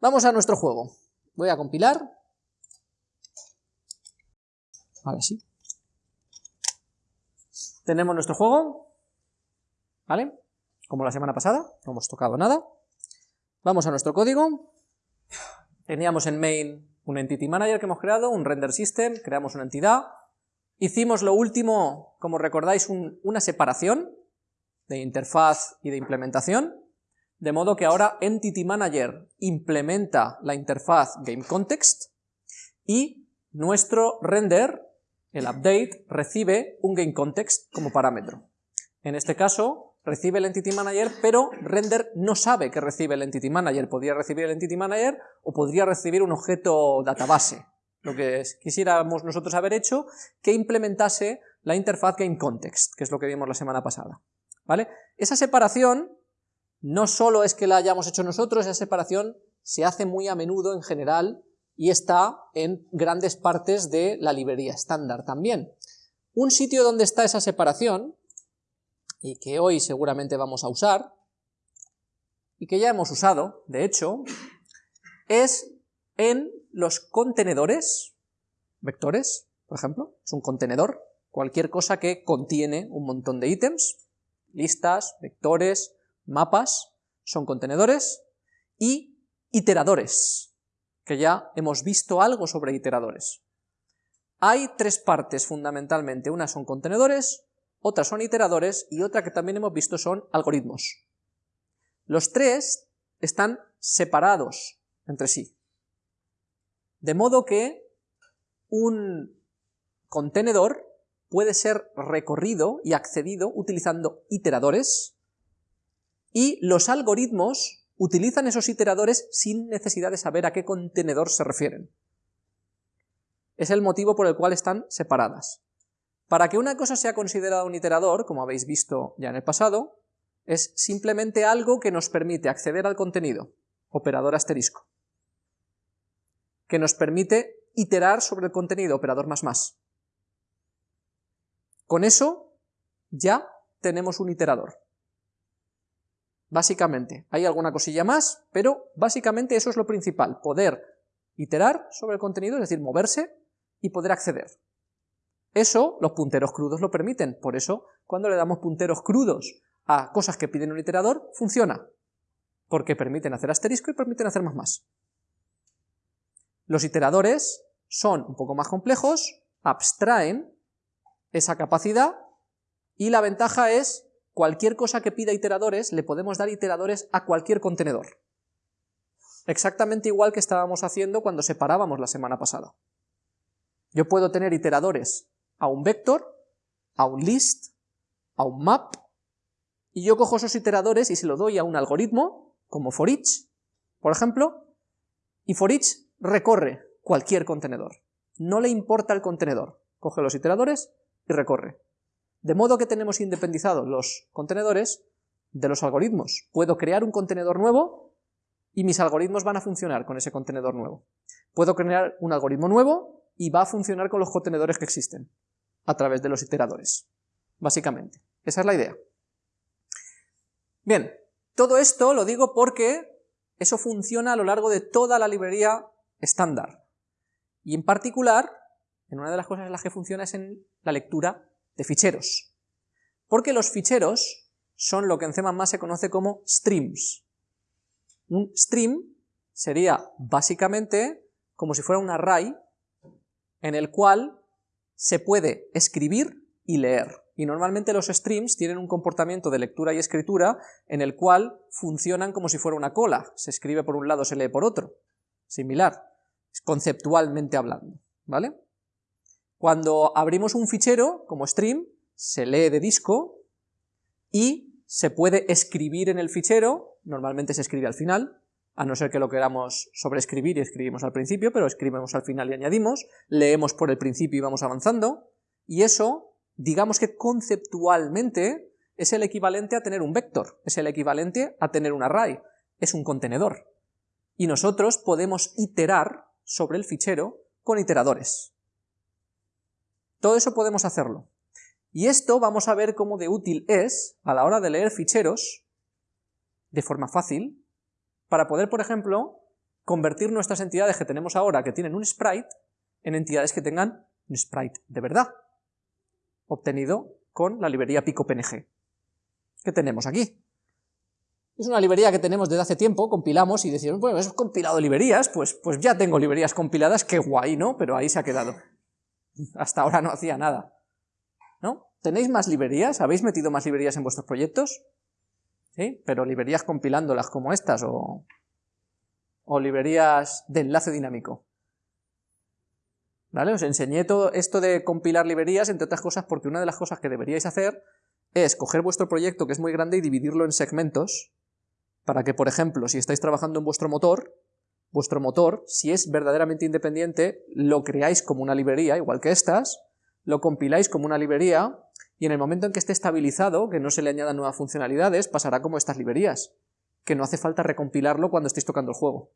Vamos a nuestro juego. Voy a compilar. Ahora sí. Tenemos nuestro juego. ¿Vale? Como la semana pasada, no hemos tocado nada. Vamos a nuestro código. Teníamos en main un entity manager que hemos creado, un render system, creamos una entidad. Hicimos lo último, como recordáis, una separación de interfaz y de implementación, de modo que ahora Entity Manager implementa la interfaz GameContext y nuestro render, el update, recibe un GameContext como parámetro. En este caso, recibe el Entity Manager, pero render no sabe que recibe el Entity Manager. Podría recibir el Entity Manager o podría recibir un objeto database, lo que quisiéramos nosotros haber hecho, que implementase la interfaz GameContext, que es lo que vimos la semana pasada. ¿vale? Esa separación no solo es que la hayamos hecho nosotros, esa separación se hace muy a menudo en general y está en grandes partes de la librería estándar también. Un sitio donde está esa separación, y que hoy seguramente vamos a usar, y que ya hemos usado, de hecho, es en los contenedores, vectores, por ejemplo, es un contenedor, cualquier cosa que contiene un montón de ítems, listas, vectores, mapas, son contenedores, y iteradores, que ya hemos visto algo sobre iteradores. Hay tres partes fundamentalmente, una son contenedores, otras son iteradores y otra que también hemos visto son algoritmos. Los tres están separados entre sí, de modo que un contenedor puede ser recorrido y accedido utilizando iteradores, y los algoritmos utilizan esos iteradores sin necesidad de saber a qué contenedor se refieren. Es el motivo por el cual están separadas. Para que una cosa sea considerada un iterador, como habéis visto ya en el pasado, es simplemente algo que nos permite acceder al contenido, operador asterisco, que nos permite iterar sobre el contenido, operador más más. Con eso ya tenemos un iterador. Básicamente, hay alguna cosilla más, pero básicamente eso es lo principal, poder iterar sobre el contenido, es decir, moverse y poder acceder. Eso los punteros crudos lo permiten, por eso cuando le damos punteros crudos a cosas que piden un iterador, funciona, porque permiten hacer asterisco y permiten hacer más más. Los iteradores son un poco más complejos, abstraen esa capacidad y la ventaja es cualquier cosa que pida iteradores, le podemos dar iteradores a cualquier contenedor. Exactamente igual que estábamos haciendo cuando separábamos la semana pasada. Yo puedo tener iteradores a un vector, a un list, a un map, y yo cojo esos iteradores y se lo doy a un algoritmo, como for each, por ejemplo, y for each recorre cualquier contenedor. No le importa el contenedor. Coge los iteradores y recorre. De modo que tenemos independizados los contenedores de los algoritmos. Puedo crear un contenedor nuevo y mis algoritmos van a funcionar con ese contenedor nuevo. Puedo crear un algoritmo nuevo y va a funcionar con los contenedores que existen, a través de los iteradores, básicamente. Esa es la idea. Bien, todo esto lo digo porque eso funciona a lo largo de toda la librería estándar. Y en particular, en una de las cosas en las que funciona es en la lectura de ficheros. Porque los ficheros son lo que en C++ se conoce como streams. Un stream sería básicamente como si fuera un array en el cual se puede escribir y leer. Y normalmente los streams tienen un comportamiento de lectura y escritura en el cual funcionan como si fuera una cola. Se escribe por un lado, se lee por otro. Similar, conceptualmente hablando. ¿Vale? Cuando abrimos un fichero como stream, se lee de disco y se puede escribir en el fichero, normalmente se escribe al final, a no ser que lo queramos sobreescribir y escribimos al principio, pero escribimos al final y añadimos, leemos por el principio y vamos avanzando, y eso, digamos que conceptualmente, es el equivalente a tener un vector, es el equivalente a tener un array, es un contenedor. Y nosotros podemos iterar sobre el fichero con iteradores. Todo eso podemos hacerlo. Y esto vamos a ver cómo de útil es a la hora de leer ficheros de forma fácil, para poder, por ejemplo, convertir nuestras entidades que tenemos ahora, que tienen un sprite, en entidades que tengan un sprite de verdad, obtenido con la librería PicoPNG. ¿Qué tenemos aquí? Es una librería que tenemos desde hace tiempo, compilamos y decimos, bueno, eso compilado librerías, pues, pues ya tengo librerías compiladas, qué guay, ¿no? Pero ahí se ha quedado. Hasta ahora no hacía nada. ¿No? ¿Tenéis más librerías? ¿Habéis metido más librerías en vuestros proyectos? ¿Sí? Pero librerías compilándolas como estas o, o librerías de enlace dinámico. ¿Vale? Os enseñé todo esto de compilar librerías, entre otras cosas, porque una de las cosas que deberíais hacer es coger vuestro proyecto, que es muy grande, y dividirlo en segmentos, para que, por ejemplo, si estáis trabajando en vuestro motor, vuestro motor, si es verdaderamente independiente, lo creáis como una librería, igual que estas, lo compiláis como una librería, y en el momento en que esté estabilizado, que no se le añadan nuevas funcionalidades, pasará como estas librerías, que no hace falta recompilarlo cuando estéis tocando el juego.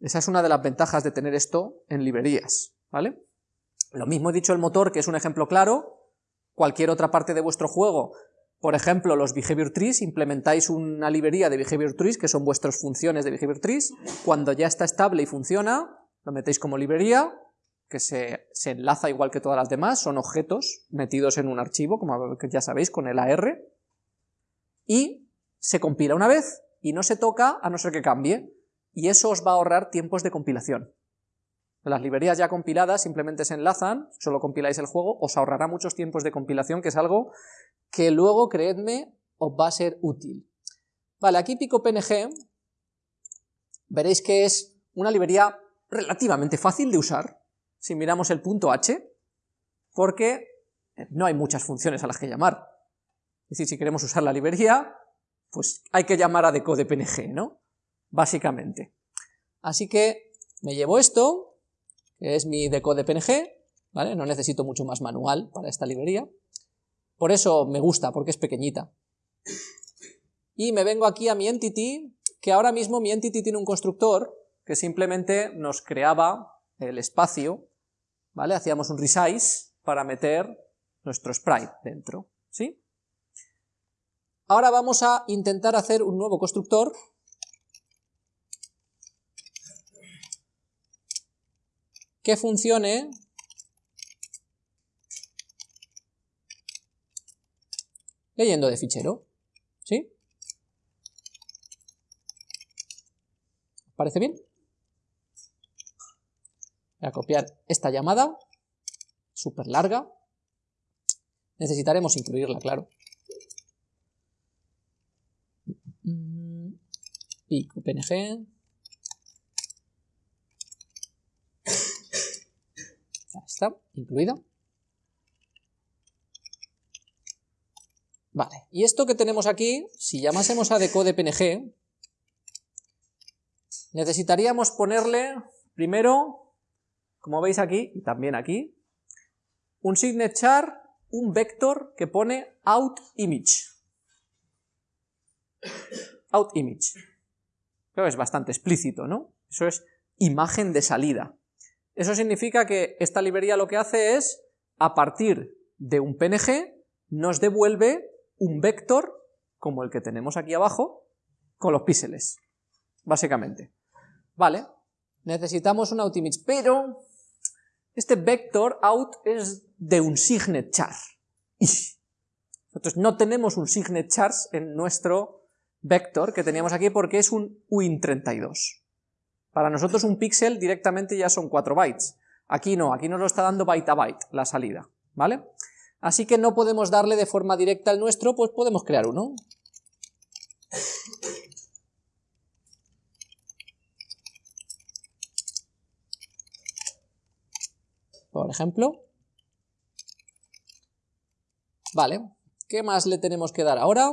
Esa es una de las ventajas de tener esto en librerías, ¿vale? Lo mismo he dicho el motor, que es un ejemplo claro, cualquier otra parte de vuestro juego, por ejemplo, los behavior trees, implementáis una librería de behavior trees, que son vuestras funciones de behavior trees, cuando ya está estable y funciona, lo metéis como librería, que se, se enlaza igual que todas las demás, son objetos metidos en un archivo, como ya sabéis, con el AR, y se compila una vez, y no se toca a no ser que cambie, y eso os va a ahorrar tiempos de compilación. Las librerías ya compiladas simplemente se enlazan, solo compiláis el juego, os ahorrará muchos tiempos de compilación, que es algo que luego, creedme, os va a ser útil. Vale, aquí PicoPNG, veréis que es una librería relativamente fácil de usar, si miramos el punto H, porque no hay muchas funciones a las que llamar. Es decir, si queremos usar la librería, pues hay que llamar a decodepng, ¿no? básicamente. Así que me llevo esto, es mi decode PNG, ¿vale? No necesito mucho más manual para esta librería. Por eso me gusta, porque es pequeñita. Y me vengo aquí a mi entity, que ahora mismo mi entity tiene un constructor que simplemente nos creaba el espacio, ¿vale? Hacíamos un resize para meter nuestro sprite dentro, ¿sí? Ahora vamos a intentar hacer un nuevo constructor que funcione leyendo de fichero. ¿Sí? ¿Parece bien? Voy a copiar esta llamada, súper larga. Necesitaremos incluirla, claro. Pico PNG. Está, incluida. Vale, y esto que tenemos aquí, si llamásemos a decode.png, necesitaríamos ponerle, primero, como veis aquí, y también aquí, un signature, un vector que pone outImage. OutImage. Creo que es bastante explícito, ¿no? Eso es imagen de salida. Eso significa que esta librería lo que hace es, a partir de un PNG, nos devuelve un vector, como el que tenemos aquí abajo, con los píxeles, básicamente. Vale, necesitamos un outimage, pero este vector out es de un signet char. Nosotros no tenemos un signet char en nuestro vector que teníamos aquí porque es un win32. Para nosotros un píxel directamente ya son 4 bytes. Aquí no, aquí nos lo está dando byte a byte la salida, ¿vale? Así que no podemos darle de forma directa al nuestro, pues podemos crear uno. Por ejemplo. Vale, ¿qué más le tenemos que dar ahora?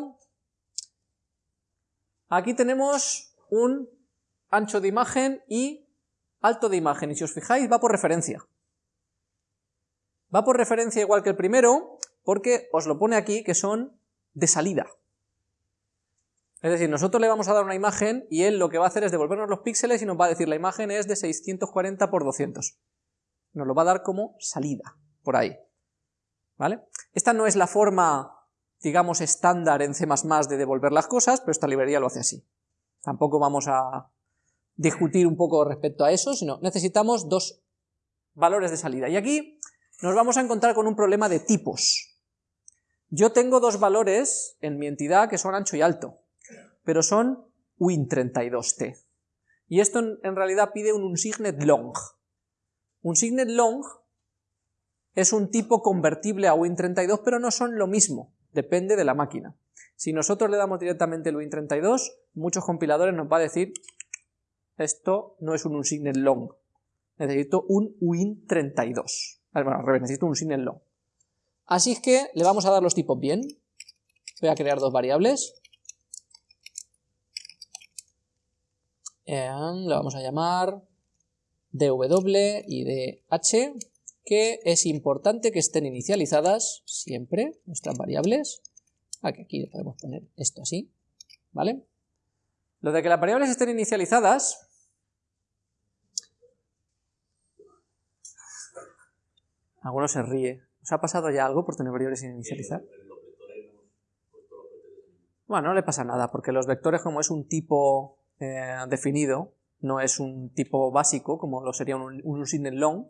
Aquí tenemos un ancho de imagen y alto de imagen, y si os fijáis va por referencia. Va por referencia igual que el primero, porque os lo pone aquí que son de salida. Es decir, nosotros le vamos a dar una imagen y él lo que va a hacer es devolvernos los píxeles y nos va a decir la imagen es de 640 por 200. Nos lo va a dar como salida, por ahí. ¿Vale? Esta no es la forma, digamos, estándar en C++ de devolver las cosas, pero esta librería lo hace así. Tampoco vamos a discutir un poco respecto a eso, sino necesitamos dos valores de salida. Y aquí nos vamos a encontrar con un problema de tipos. Yo tengo dos valores en mi entidad que son ancho y alto, pero son win32t. Y esto en realidad pide un unsignet long. Un signet long es un tipo convertible a win32, pero no son lo mismo, depende de la máquina. Si nosotros le damos directamente el win32, muchos compiladores nos va a decir esto no es un unsignet long, necesito un win32. Bueno, al revés, necesito un unsignet long. Así es que le vamos a dar los tipos bien. Voy a crear dos variables. le vamos a llamar dw y dh, que es importante que estén inicializadas siempre nuestras variables. Aquí, aquí le podemos poner esto así, ¿vale? Lo de que las variables estén inicializadas Alguno se ríe. ¿Os ha pasado ya algo por tener variables sin inicializar? Bueno, no le pasa nada, porque los vectores como es un tipo eh, definido, no es un tipo básico, como lo sería un, un long,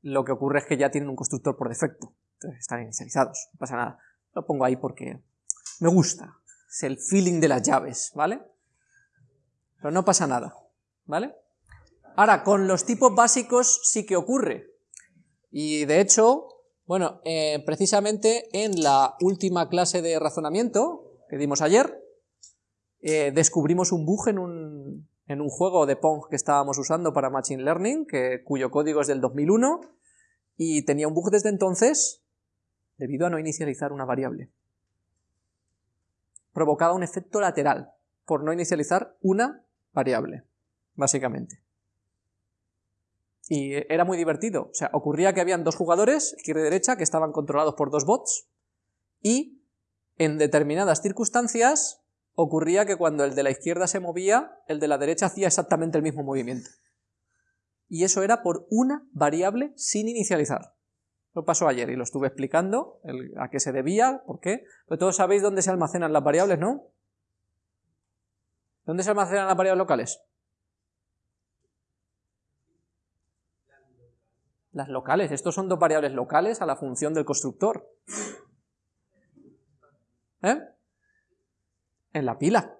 lo que ocurre es que ya tienen un constructor por defecto, entonces están inicializados, no pasa nada. Lo pongo ahí porque me gusta, es el feeling de las llaves, ¿vale? Pero no pasa nada, ¿vale? Ahora, con los tipos básicos sí que ocurre, y de hecho, bueno, eh, precisamente en la última clase de razonamiento que dimos ayer, eh, descubrimos un bug en un, en un juego de Pong que estábamos usando para Machine Learning, cuyo código es del 2001, y tenía un bug desde entonces debido a no inicializar una variable. Provocaba un efecto lateral por no inicializar una variable, básicamente. Y era muy divertido, o sea, ocurría que habían dos jugadores, izquierda y derecha, que estaban controlados por dos bots, y en determinadas circunstancias ocurría que cuando el de la izquierda se movía, el de la derecha hacía exactamente el mismo movimiento. Y eso era por una variable sin inicializar. Lo pasó ayer y lo estuve explicando, a qué se debía, por qué. Pero todos sabéis dónde se almacenan las variables, ¿no? ¿Dónde se almacenan las variables locales? Las locales. Estos son dos variables locales a la función del constructor. ¿Eh? en la pila.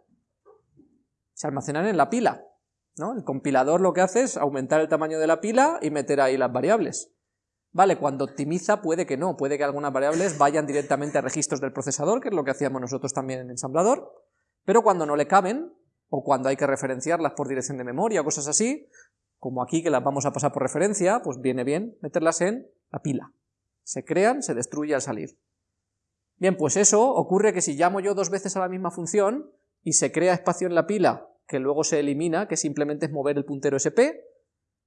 Se almacenan en la pila. ¿no? El compilador lo que hace es aumentar el tamaño de la pila y meter ahí las variables. Vale, cuando optimiza puede que no, puede que algunas variables vayan directamente a registros del procesador, que es lo que hacíamos nosotros también en ensamblador, pero cuando no le caben, o cuando hay que referenciarlas por dirección de memoria cosas así, como aquí que las vamos a pasar por referencia, pues viene bien meterlas en la pila. Se crean, se destruye al salir. Bien, pues eso ocurre que si llamo yo dos veces a la misma función y se crea espacio en la pila que luego se elimina, que simplemente es mover el puntero SP,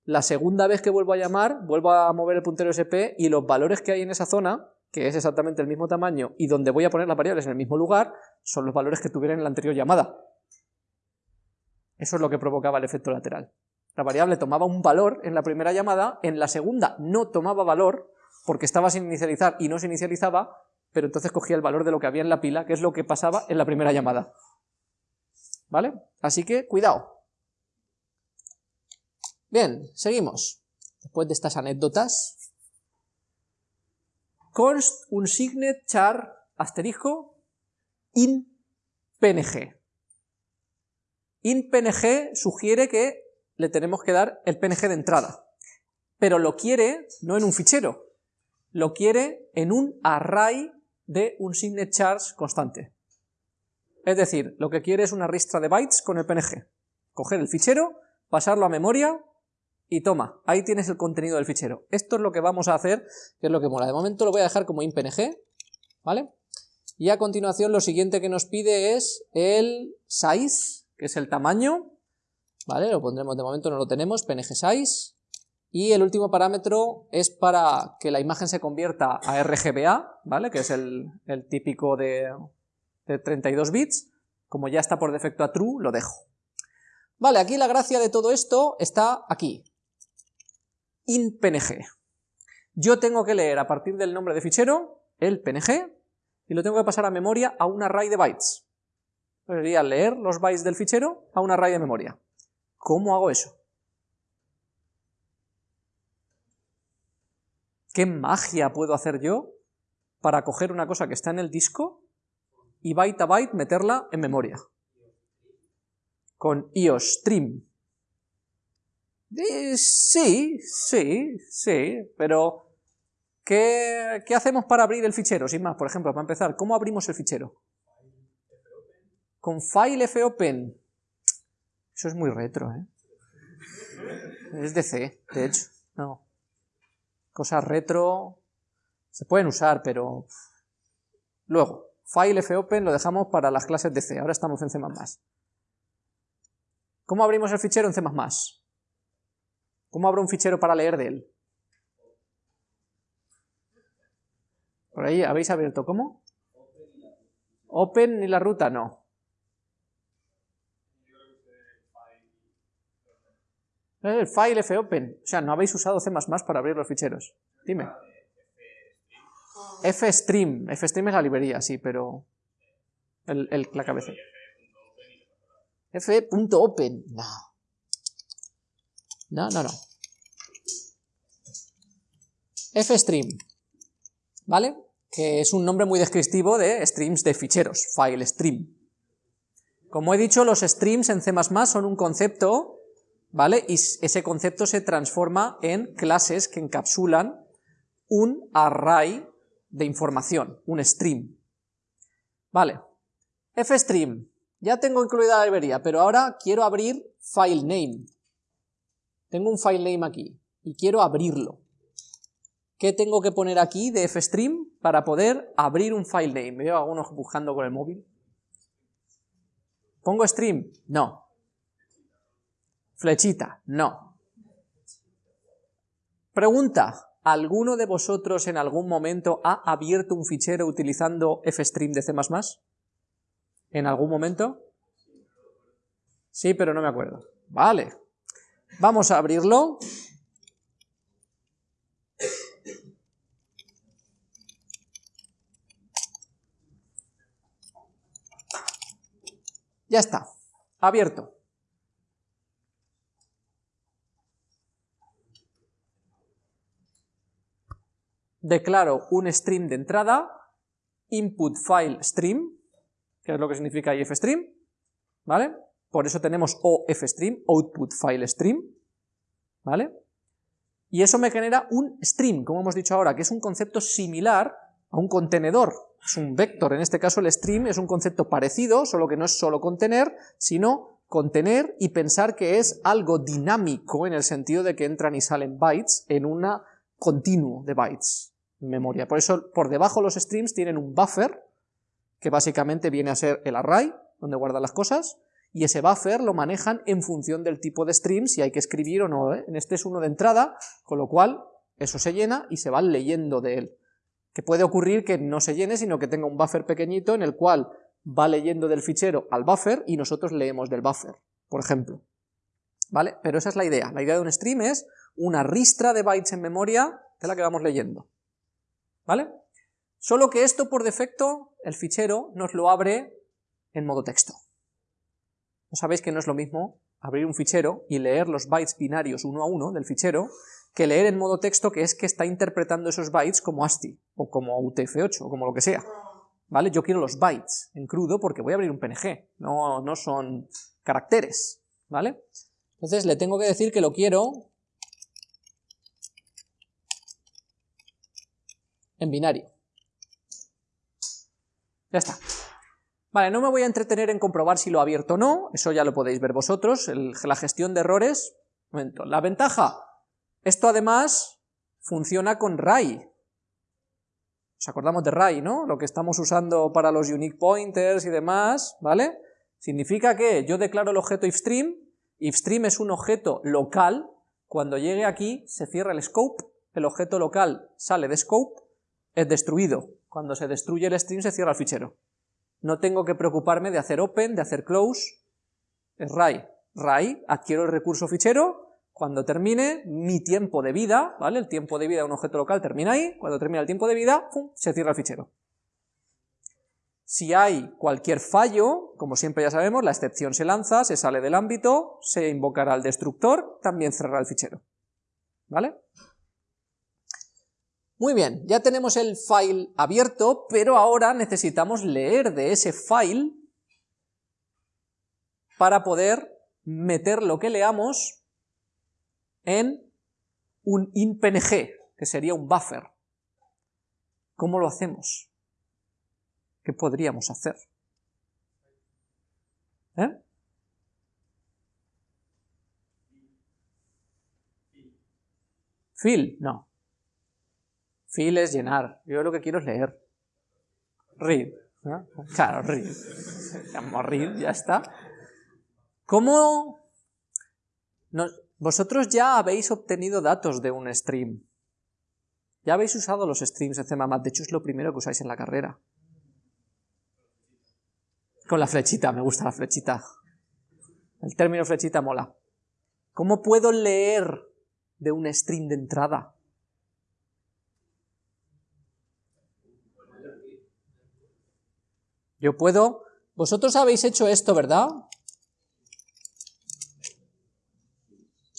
la segunda vez que vuelvo a llamar, vuelvo a mover el puntero SP y los valores que hay en esa zona, que es exactamente el mismo tamaño y donde voy a poner las variables en el mismo lugar, son los valores que tuviera en la anterior llamada. Eso es lo que provocaba el efecto lateral. La variable tomaba un valor en la primera llamada, en la segunda no tomaba valor, porque estaba sin inicializar y no se inicializaba, pero entonces cogía el valor de lo que había en la pila, que es lo que pasaba en la primera llamada. ¿Vale? Así que, cuidado. Bien, seguimos. Después de estas anécdotas, const un signet char asterisco in png. In png sugiere que le tenemos que dar el png de entrada, pero lo quiere no en un fichero, lo quiere en un array de un signet charge constante. Es decir, lo que quiere es una ristra de bytes con el PNG. Coger el fichero, pasarlo a memoria y toma, ahí tienes el contenido del fichero. Esto es lo que vamos a hacer, que es lo que mola. De momento lo voy a dejar como impng, ¿vale? Y a continuación lo siguiente que nos pide es el size, que es el tamaño, Lo pondremos, de momento no lo tenemos, png size, y el último parámetro es para que la imagen se convierta a RGBA, ¿vale? que es el, típico de, 32 bits. Como ya está por defecto a true, lo dejo. Vale, aquí la gracia de todo esto está aquí. In PNG. Yo tengo que leer a partir del nombre de fichero el PNG y lo tengo que pasar a memoria a un array de bytes. Sería leer los bytes del fichero a un array de memoria. ¿Cómo hago eso? ¿Qué magia puedo hacer yo para coger una cosa que está en el disco y byte a byte meterla en memoria? Con IOStream. Eh, sí, sí, sí, pero ¿qué, ¿qué hacemos para abrir el fichero? Sin más, por ejemplo, para empezar, ¿cómo abrimos el fichero? Con file fopen. Eso es muy retro, ¿eh? Es de C, de hecho. No cosas retro se pueden usar, pero... Luego, file fopen lo dejamos para las clases de C, ahora estamos en C++. ¿Cómo abrimos el fichero en C++? ¿Cómo abro un fichero para leer de él? Por ahí habéis abierto, ¿cómo? Open y la ruta, no. El file fopen. O sea, no habéis usado C++ para abrir los ficheros. Dime. fstream. fstream es la librería, sí, pero... El, la cabeza. f.open. No. No, no, no. fstream. ¿Vale? Que es un nombre muy descriptivo de streams de ficheros. File stream. Como he dicho, los streams en C++ son un concepto ¿vale? Y ese concepto se transforma en clases que encapsulan un array de información, un stream. Vale, fstream, ya tengo incluida la librería, pero ahora quiero abrir filename. Tengo un filename aquí y quiero abrirlo. ¿Qué tengo que poner aquí de fstream para poder abrir un filename? Me veo algunos buscando con el móvil. ¿Pongo stream? No. Flechita, no. Pregunta, ¿alguno de vosotros en algún momento ha abierto un fichero utilizando fstream de C++? ¿En algún momento? Sí, pero no me acuerdo. Vale. Vamos a abrirlo. Ya está. Abierto. Declaro un stream de entrada, input file stream, que es lo que significa ifstream, ¿vale? Por eso tenemos ofstream, output file stream, ¿vale? Y eso me genera un stream, como hemos dicho ahora, que es un concepto similar a un contenedor, es un vector, en este caso el stream es un concepto parecido, solo que no es solo contener, sino contener y pensar que es algo dinámico en el sentido de que entran y salen bytes en un continuo de bytes, memoria. Por eso, por debajo los streams tienen un buffer, que básicamente viene a ser el array, donde guardan las cosas, y ese buffer lo manejan en función del tipo de stream, si hay que escribir o no. ¿eh? En este es uno de entrada, con lo cual eso se llena y se va leyendo de él. Que puede ocurrir que no se llene, sino que tenga un buffer pequeñito en el cual va leyendo del fichero al buffer y nosotros leemos del buffer, por ejemplo. ¿Vale? Pero esa es la idea. La idea de un stream es una ristra de bytes en memoria de la que vamos leyendo. ¿Vale? Solo que esto por defecto, el fichero nos lo abre en modo texto. ¿No sabéis que no es lo mismo abrir un fichero y leer los bytes binarios uno a uno del fichero que leer en modo texto que es que está interpretando esos bytes como ASCII o como UTF-8 o como lo que sea. ¿Vale? Yo quiero los bytes en crudo porque voy a abrir un PNG, no, no son caracteres, ¿vale? Entonces le tengo que decir que lo quiero en binario. Ya está. Vale, no me voy a entretener en comprobar si lo ha abierto o no, eso ya lo podéis ver vosotros, la gestión de errores. La ventaja, esto además funciona con RAI. ¿Os acordamos de RAI, no? Lo que estamos usando para los unique pointers y demás, ¿vale? Significa que yo declaro el objeto ifstream, ifstream es un objeto local, cuando llegue aquí se cierra el scope, el objeto local sale de scope, es destruido. Cuando se destruye el stream se cierra el fichero. No tengo que preocuparme de hacer open, de hacer close, es RAI. RAI, adquiero el recurso fichero, cuando termine mi tiempo de vida, ¿vale? El tiempo de vida de un objeto local termina ahí, cuando termina el tiempo de vida, ¡pum!, se cierra el fichero. Si hay cualquier fallo, como siempre ya sabemos, la excepción se lanza, se sale del ámbito, se invocará al destructor, también cerrará el fichero. ¿Vale? Muy bien, ya tenemos el file abierto, pero ahora necesitamos leer de ese file para poder meter lo que leamos en un InPNG, que sería un buffer. ¿Cómo lo hacemos? ¿Qué podríamos hacer? ¿Eh? Fill, no. Fill es llenar. Yo lo que quiero es leer. Read. Claro, read. Llamo read, ya está. ¿Cómo...? vosotros ya habéis obtenido datos de un stream. Ya habéis usado los streams de CMAMAT. De hecho, es lo primero que usáis en la carrera. Con la flechita, me gusta la flechita. El término flechita mola. ¿Cómo puedo leer de un stream de entrada? Yo puedo... Vosotros habéis hecho esto, ¿verdad?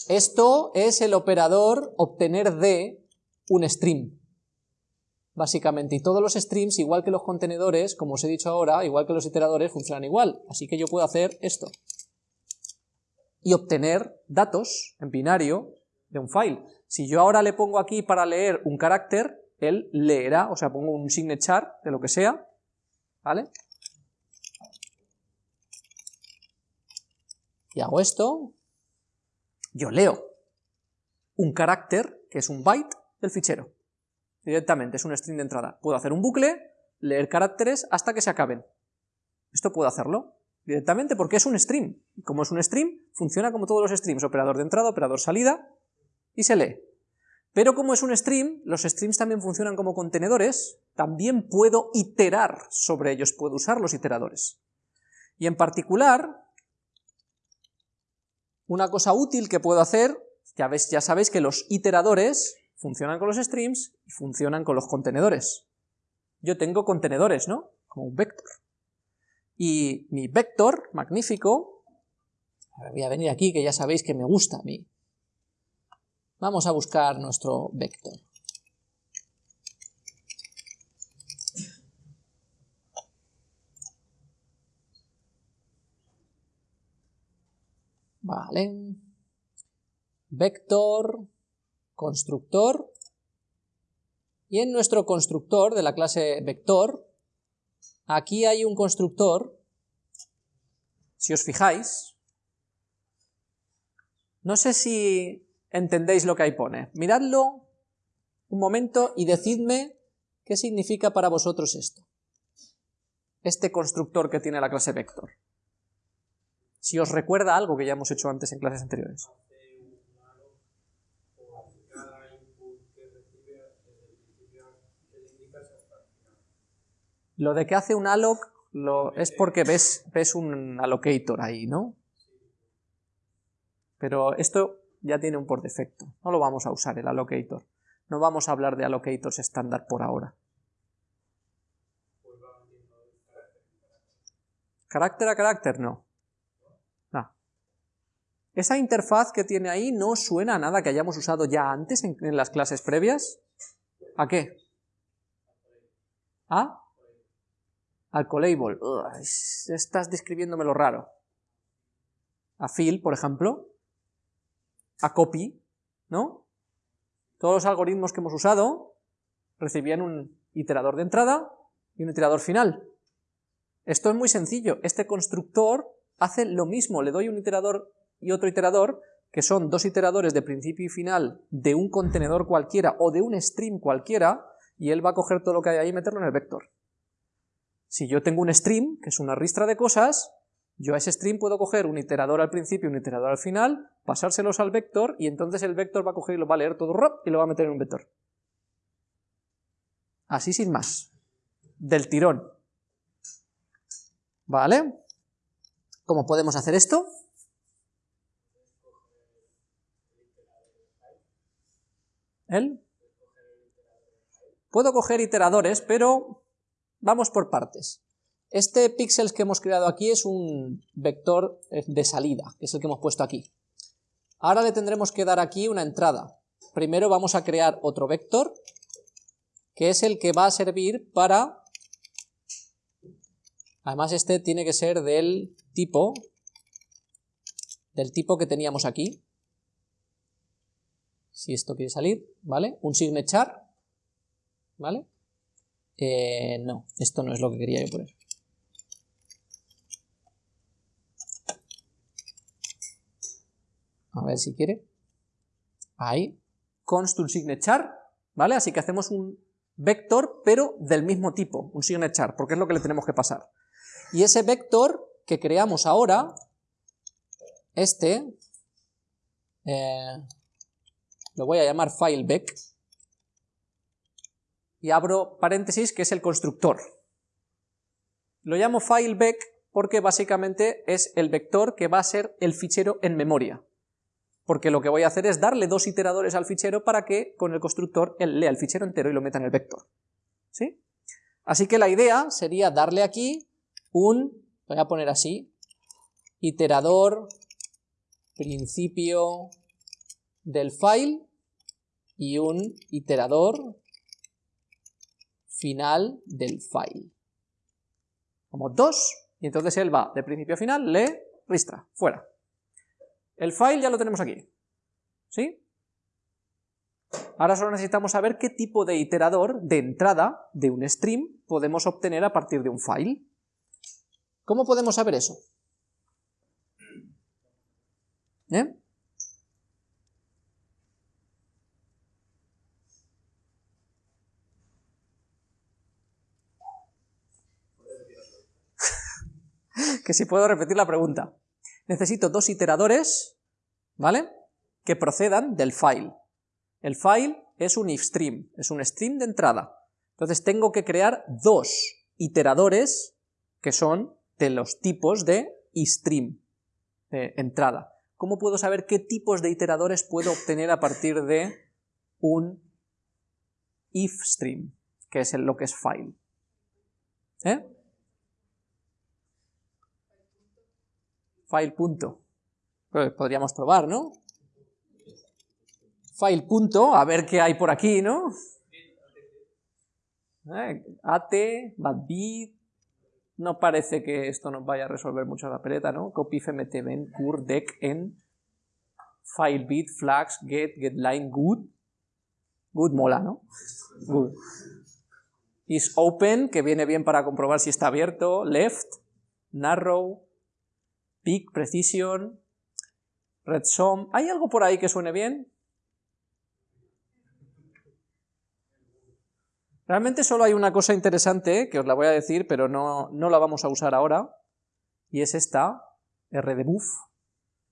Esto es el operador obtener de un stream básicamente, y todos los streams, igual que los contenedores, como os he dicho ahora, igual que los iteradores, funcionan igual, así que yo puedo hacer esto, y obtener datos en binario de un file. Si yo ahora le pongo aquí para leer un carácter, él leerá, o sea, pongo un signature de lo que sea, ¿vale? Y hago esto, yo leo un carácter, que es un byte, del fichero directamente, es un string de entrada. Puedo hacer un bucle, leer caracteres hasta que se acaben. Esto puedo hacerlo directamente porque es un stream. Y como es un stream, funciona como todos los streams, operador de entrada, operador salida, y se lee. Pero como es un stream, los streams también funcionan como contenedores, también puedo iterar sobre ellos, puedo usar los iteradores. Y en particular, una cosa útil que puedo hacer, ya, sabéis que los iteradores funcionan con los streams y funcionan con los contenedores. Yo tengo contenedores, ¿no? Como un vector. Y mi vector, magnífico, voy a venir aquí que ya sabéis que me gusta a mí. Vamos a buscar nuestro vector. Vale. Vector constructor, y en nuestro constructor de la clase vector, aquí hay un constructor, si os fijáis, no sé si entendéis lo que ahí pone, miradlo un momento y decidme qué significa para vosotros esto, este constructor que tiene la clase vector. Si os recuerda algo que ya hemos hecho antes en clases anteriores. Lo de que hace un alloc lo, es porque ves, ves un allocator ahí, ¿no? Pero esto ya tiene un por defecto, no lo vamos a usar el allocator. No vamos a hablar de allocators estándar por ahora. ¿Carácter a carácter? No. Esa interfaz que tiene ahí no suena a nada que hayamos usado ya antes en, las clases previas. ¿A qué? ¿A? Alcolabel, estás describiéndome lo raro. A fill, por ejemplo, a copy, ¿no? Todos los algoritmos que hemos usado recibían un iterador de entrada y un iterador final. Esto es muy sencillo, este constructor hace lo mismo, le doy un iterador y otro iterador, que son dos iteradores de principio y final de un contenedor cualquiera o de un stream cualquiera, y él va a coger todo lo que hay ahí y meterlo en el vector. Si yo tengo un stream, que es una ristra de cosas, yo a ese stream puedo coger un iterador al principio y un iterador al final, pasárselos al vector, y entonces el vector va a coger y lo va a leer todo y lo va a meter en un vector. Así sin más. Del tirón. ¿Vale? ¿Cómo podemos hacer esto? ¿El? Puedo coger iteradores, pero Vamos por partes. Este píxeles que hemos creado aquí es un vector de salida, que es el que hemos puesto aquí. Ahora le tendremos que dar aquí una entrada. Primero vamos a crear otro vector, que es el que va a servir para... Además este tiene que ser del tipo, del tipo que teníamos aquí. Si esto quiere salir, ¿vale? Un signechar, ¿vale? Eh, no, esto no es lo que quería yo poner. A ver si quiere. Ahí. Const un signechar, ¿vale? Así que hacemos un vector, pero del mismo tipo, un signechar, porque es lo que le tenemos que pasar. Y ese vector que creamos ahora, este, eh, lo voy a llamar fileback, y abro paréntesis, que es el constructor. Lo llamo fileback porque básicamente es el vector que va a ser el fichero en memoria porque lo que voy a hacer es darle dos iteradores al fichero para que con el constructor él lea el fichero entero y lo meta en el vector. ¿Sí? Así que la idea sería darle aquí un, voy a poner así, iterador principio del file y un iterador final del file. Como dos, y entonces él va de principio a final, lee, ristra, fuera. El file ya lo tenemos aquí, ¿sí? Ahora solo necesitamos saber qué tipo de iterador de entrada de un stream podemos obtener a partir de un file. ¿Cómo podemos saber eso? ¿Eh? Que si puedo repetir la pregunta necesito dos iteradores, ¿vale? Que procedan del file. El file es un if stream, es un stream de entrada. Entonces tengo que crear dos iteradores que son de los tipos de istream, de entrada. ¿Cómo puedo saber qué tipos de iteradores puedo obtener a partir de un if stream, que es lo que es file? ¿Eh? File punto. Podríamos probar, ¿no? File punto, a ver qué hay por aquí, ¿no? Eh, at, badbit, no parece que esto nos vaya a resolver mucho la peleta, ¿no? Copy fmt ven cur deck en file bit flags get getline good good mola, ¿no? Good. Is open, que viene bien para comprobar si está abierto, left, narrow, Peak, Precision, Red Sum. ¿Hay algo por ahí que suene bien? Realmente solo hay una cosa interesante, que os la voy a decir, pero no, no la vamos a usar ahora, y es esta, rdbuff,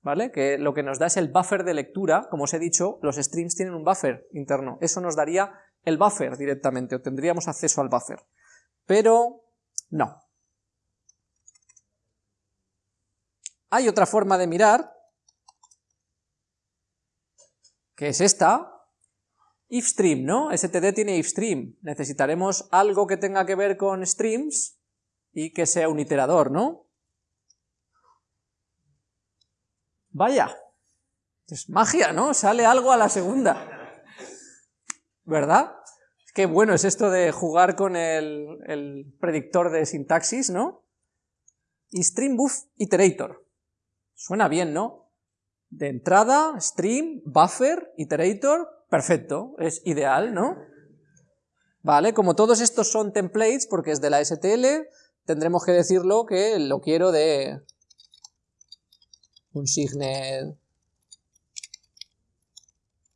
¿vale? Que lo que nos da es el buffer de lectura, como os he dicho, los streams tienen un buffer interno, eso nos daría el buffer directamente, o tendríamos acceso al buffer. Pero no, Hay otra forma de mirar, que es esta, ifstream, ¿no? std tiene ifstream, necesitaremos algo que tenga que ver con streams y que sea un iterador, ¿no? Vaya, es magia, ¿no? Sale algo a la segunda, ¿verdad? Qué bueno es esto de jugar con el, predictor de sintaxis, ¿no? buff iterator. Suena bien, ¿no? De entrada, stream, buffer, iterator, perfecto, es ideal, ¿no? Vale, como todos estos son templates, porque es de la STL, tendremos que decirlo que lo quiero de un signet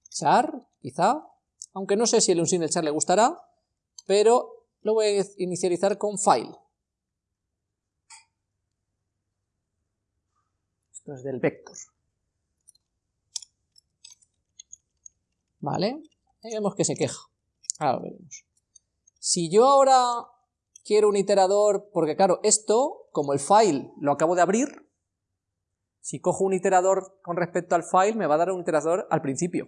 char, quizá, aunque no sé si el unsigned char le gustará, pero lo voy a inicializar con file. Del vector. ¿Vale? Ahí vemos que se queja. Ahora veremos. Si yo ahora quiero un iterador, porque claro, esto, como el file lo acabo de abrir, si cojo un iterador con respecto al file, me va a dar un iterador al principio.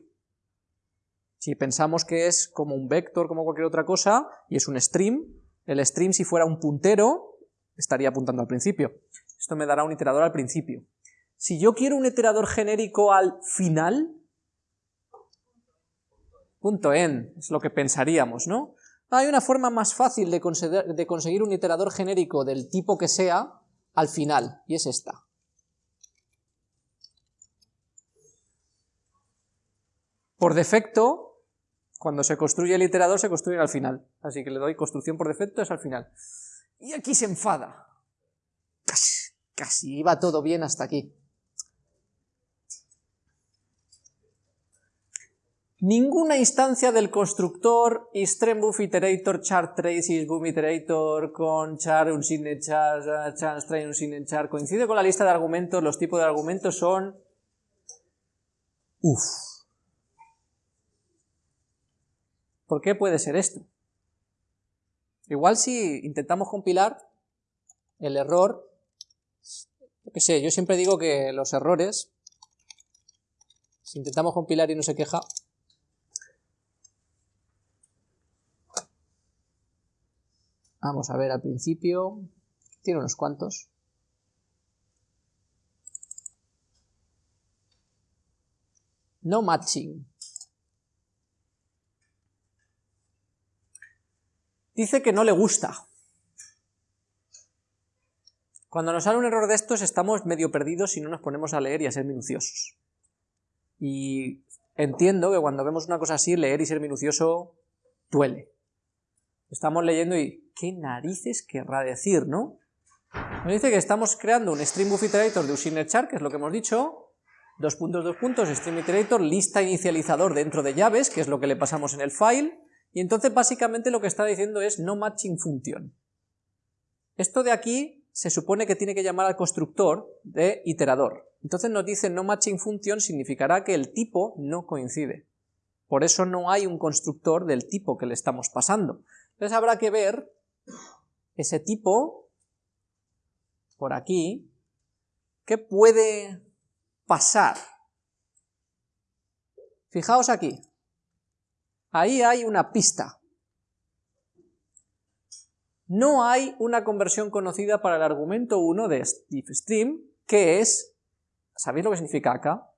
Si pensamos que es como un vector, como cualquier otra cosa, y es un stream, el stream si fuera un puntero, estaría apuntando al principio. Esto me dará un iterador al principio. Si yo quiero un iterador genérico al final, punto en, es lo que pensaríamos, ¿no? Hay una forma más fácil de, conseguir un iterador genérico del tipo que sea al final, y es esta. Por defecto, cuando se construye el iterador, se construye al final. Así que le doy construcción por defecto, es al final. Y aquí se enfada. Casi, casi iba todo bien hasta aquí. Ninguna instancia del constructor isTremBuff iterator char trace boom iterator con char un char char un coincide con la lista de argumentos, los tipos de argumentos son Uf. ¿Por qué puede ser esto? Igual si intentamos compilar, el error, yo qué sé, yo siempre digo que los errores, si intentamos compilar y no se queja, Vamos a ver al principio, tiene unos cuantos. No matching. Dice que no le gusta. Cuando nos sale un error de estos estamos medio perdidos si no nos ponemos a leer y a ser minuciosos. Y entiendo que cuando vemos una cosa así, leer y ser minucioso duele. Estamos leyendo y ¿qué narices querrá decir, no? Nos dice que estamos creando un stream buff iterator de un char, que es lo que hemos dicho, dos puntos, dos puntos, stream iterator, lista inicializador dentro de llaves, que es lo que le pasamos en el file, y entonces básicamente lo que está diciendo es no matching function. Esto de aquí se supone que tiene que llamar al constructor de iterador. Entonces nos dice no matching function significará que el tipo no coincide. Por eso no hay un constructor del tipo que le estamos pasando. Entonces habrá que ver ese tipo, por aquí, ¿qué puede pasar? Fijaos aquí, ahí hay una pista. No hay una conversión conocida para el argumento 1 de ifstream, que es, ¿sabéis lo que significa acá?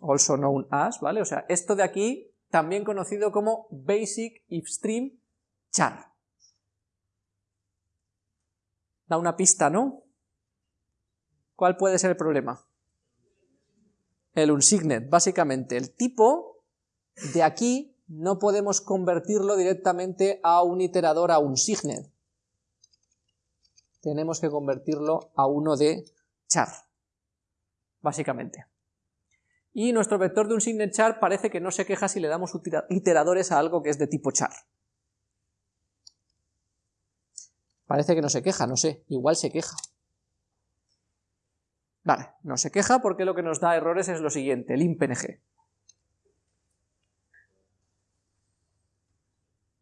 Also known as, ¿vale? O sea, esto de aquí también conocido como Basic If Stream Char. Da una pista, ¿no? ¿Cuál puede ser el problema? El unsignet, básicamente. El tipo de aquí no podemos convertirlo directamente a un iterador a un signet. Tenemos que convertirlo a uno de char, básicamente. Y nuestro vector de un signet char parece que no se queja si le damos iteradores a algo que es de tipo char. Parece que no se queja, no sé, igual se queja. Vale, no se queja porque lo que nos da errores es lo siguiente, el impng.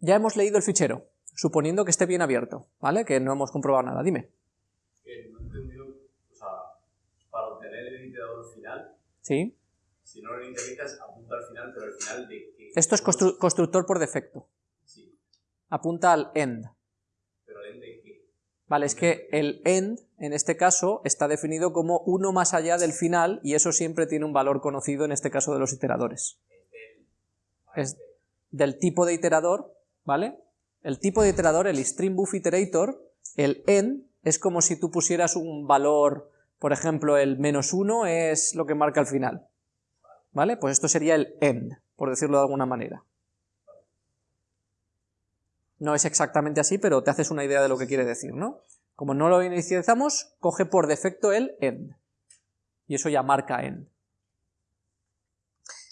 Ya hemos leído el fichero, suponiendo que esté bien abierto, ¿vale? Que no hemos comprobado nada, dime. Que no he entendido, o sea, para obtener el iterador final, ¿Sí? Si no lo integritas, apunta al final, pero al final de qué. Esto es constructor por defecto. Sí. Apunta al end. ¿Pero end de qué? Vale, es que el end, en este caso, está definido como uno más allá del final, y eso siempre tiene un valor conocido en este caso de los iteradores. Es del tipo de iterador, ¿vale? El tipo de iterador, el string buff iterator, el end, es como si tú pusieras un valor, por ejemplo, el menos uno es lo que marca el final. ¿Vale? Pues esto sería el end, por decirlo de alguna manera. No es exactamente así, pero te haces una idea de lo que quiere decir, ¿no? Como no lo inicializamos, coge por defecto el end. Y eso ya marca end.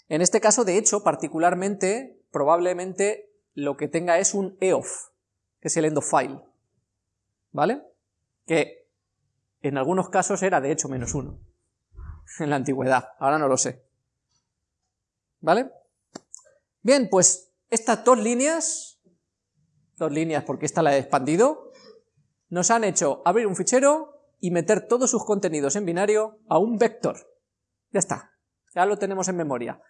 En este caso, de hecho, particularmente, probablemente lo que tenga es un eof, que es el end of file. ¿Vale? Que en algunos casos era de hecho menos uno. En la antigüedad, ahora no lo sé. ¿Vale? Bien, pues estas dos líneas, dos líneas porque esta la he expandido, nos han hecho abrir un fichero y meter todos sus contenidos en binario a un vector. Ya está, ya lo tenemos en memoria.